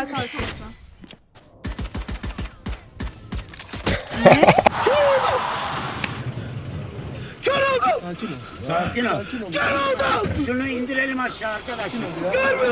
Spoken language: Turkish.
Kalk kalk kalk. Sakin ol. Şunu indirelim aşağı arkadaşlar.